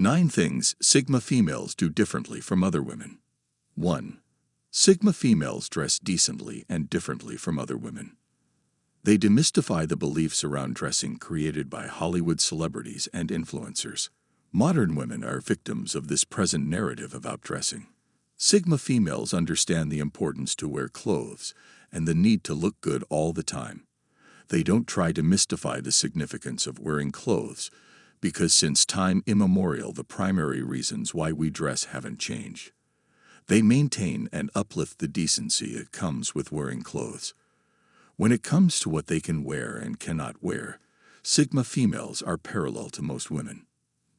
9 Things Sigma Females Do Differently from Other Women 1. Sigma females dress decently and differently from other women. They demystify the beliefs around dressing created by Hollywood celebrities and influencers. Modern women are victims of this present narrative about dressing. Sigma females understand the importance to wear clothes and the need to look good all the time. They don't try to mystify the significance of wearing clothes because since time immemorial the primary reasons why we dress haven't changed. They maintain and uplift the decency that comes with wearing clothes. When it comes to what they can wear and cannot wear, Sigma females are parallel to most women.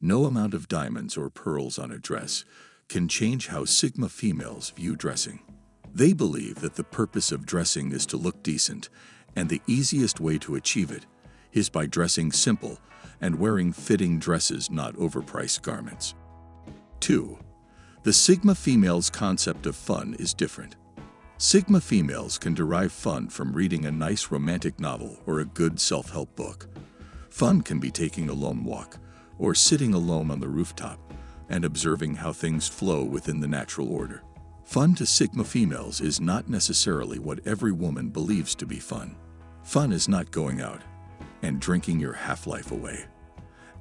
No amount of diamonds or pearls on a dress can change how Sigma females view dressing. They believe that the purpose of dressing is to look decent, and the easiest way to achieve it is by dressing simple and wearing fitting dresses, not overpriced garments. 2. The Sigma female's concept of fun is different. Sigma females can derive fun from reading a nice romantic novel or a good self-help book. Fun can be taking a lone walk or sitting alone on the rooftop and observing how things flow within the natural order. Fun to Sigma females is not necessarily what every woman believes to be fun. Fun is not going out and drinking your half-life away,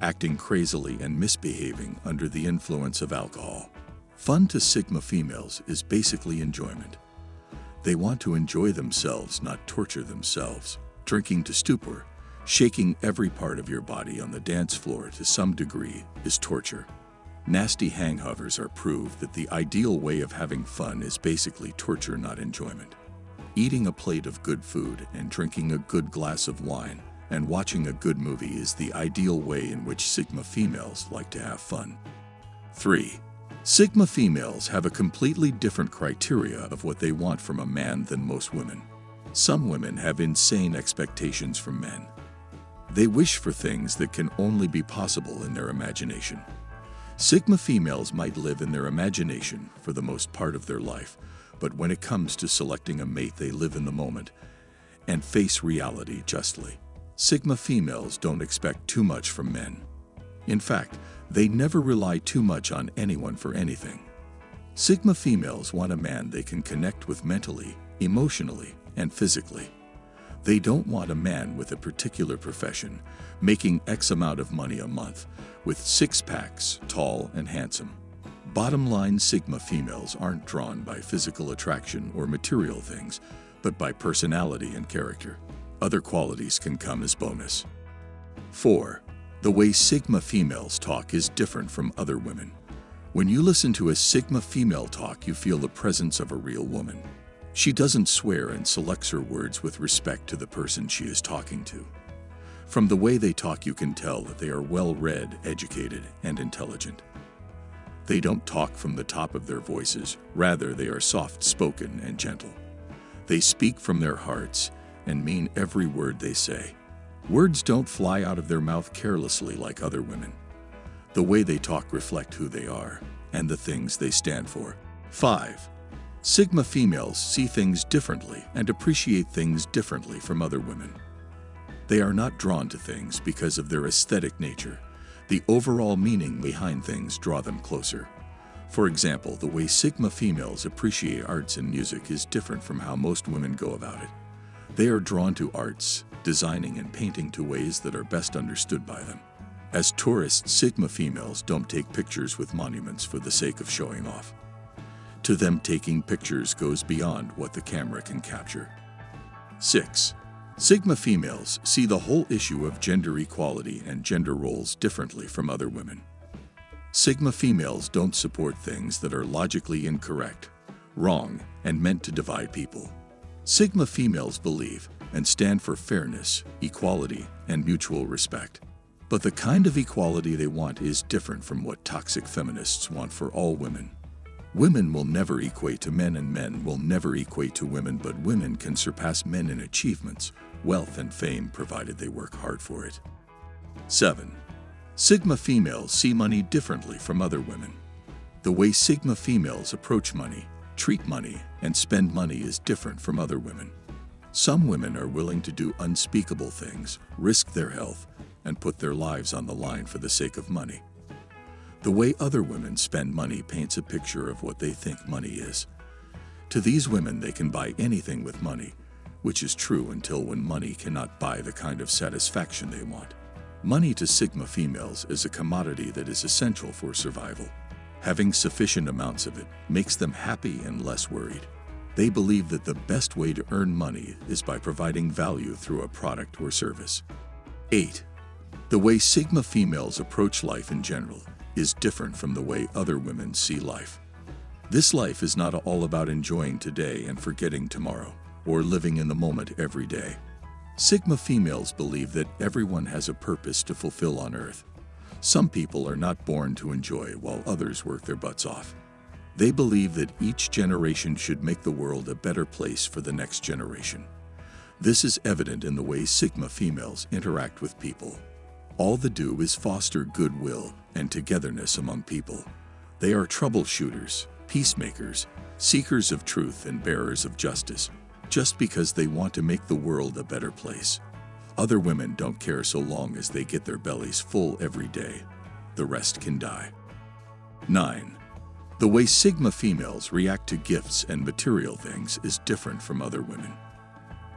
acting crazily and misbehaving under the influence of alcohol. Fun to Sigma females is basically enjoyment. They want to enjoy themselves, not torture themselves. Drinking to stupor, shaking every part of your body on the dance floor to some degree is torture. Nasty hangovers are proof that the ideal way of having fun is basically torture, not enjoyment. Eating a plate of good food and drinking a good glass of wine and watching a good movie is the ideal way in which Sigma females like to have fun. 3. Sigma females have a completely different criteria of what they want from a man than most women. Some women have insane expectations from men. They wish for things that can only be possible in their imagination. Sigma females might live in their imagination for the most part of their life, but when it comes to selecting a mate they live in the moment and face reality justly. Sigma females don't expect too much from men. In fact, they never rely too much on anyone for anything. Sigma females want a man they can connect with mentally, emotionally, and physically. They don't want a man with a particular profession, making X amount of money a month, with six packs, tall and handsome. Bottom line Sigma females aren't drawn by physical attraction or material things, but by personality and character. Other qualities can come as bonus. 4. The way Sigma females talk is different from other women. When you listen to a Sigma female talk, you feel the presence of a real woman. She doesn't swear and selects her words with respect to the person she is talking to. From the way they talk, you can tell that they are well-read, educated, and intelligent. They don't talk from the top of their voices, rather they are soft-spoken and gentle. They speak from their hearts and mean every word they say. Words don't fly out of their mouth carelessly like other women. The way they talk reflect who they are and the things they stand for. 5. Sigma females see things differently and appreciate things differently from other women. They are not drawn to things because of their aesthetic nature. The overall meaning behind things draw them closer. For example, the way Sigma females appreciate arts and music is different from how most women go about it. They are drawn to arts, designing and painting to ways that are best understood by them. As tourists, Sigma females don't take pictures with monuments for the sake of showing off. To them, taking pictures goes beyond what the camera can capture. 6. Sigma females see the whole issue of gender equality and gender roles differently from other women. Sigma females don't support things that are logically incorrect, wrong, and meant to divide people. Sigma females believe and stand for fairness, equality, and mutual respect. But the kind of equality they want is different from what toxic feminists want for all women. Women will never equate to men and men will never equate to women, but women can surpass men in achievements, wealth, and fame provided they work hard for it. 7. Sigma females see money differently from other women. The way Sigma females approach money, treat money, and spend money is different from other women. Some women are willing to do unspeakable things, risk their health, and put their lives on the line for the sake of money. The way other women spend money paints a picture of what they think money is. To these women, they can buy anything with money, which is true until when money cannot buy the kind of satisfaction they want. Money to Sigma females is a commodity that is essential for survival. Having sufficient amounts of it makes them happy and less worried. They believe that the best way to earn money is by providing value through a product or service. 8. The way Sigma females approach life in general is different from the way other women see life. This life is not all about enjoying today and forgetting tomorrow, or living in the moment every day. Sigma females believe that everyone has a purpose to fulfill on Earth. Some people are not born to enjoy while others work their butts off. They believe that each generation should make the world a better place for the next generation. This is evident in the way Sigma females interact with people. All they do is foster goodwill and togetherness among people. They are troubleshooters, peacemakers, seekers of truth and bearers of justice, just because they want to make the world a better place. Other women don't care so long as they get their bellies full every day. The rest can die. 9. The way Sigma females react to gifts and material things is different from other women.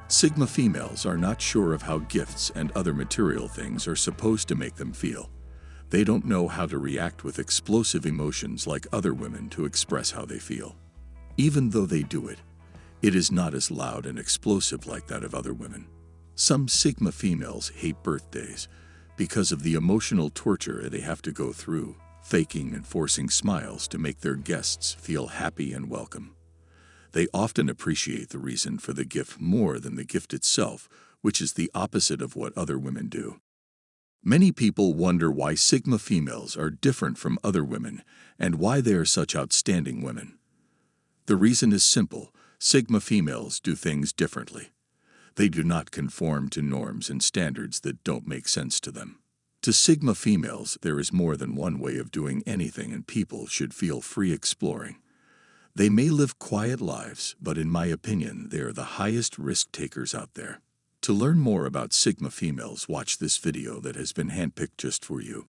Sigma females are not sure of how gifts and other material things are supposed to make them feel. They don't know how to react with explosive emotions like other women to express how they feel. Even though they do it, it is not as loud and explosive like that of other women. Some Sigma females hate birthdays because of the emotional torture they have to go through, faking and forcing smiles to make their guests feel happy and welcome. They often appreciate the reason for the gift more than the gift itself, which is the opposite of what other women do. Many people wonder why Sigma females are different from other women and why they are such outstanding women. The reason is simple Sigma females do things differently. They do not conform to norms and standards that don't make sense to them. To Sigma females, there is more than one way of doing anything, and people should feel free exploring. They may live quiet lives, but in my opinion, they are the highest risk takers out there. To learn more about Sigma females, watch this video that has been handpicked just for you.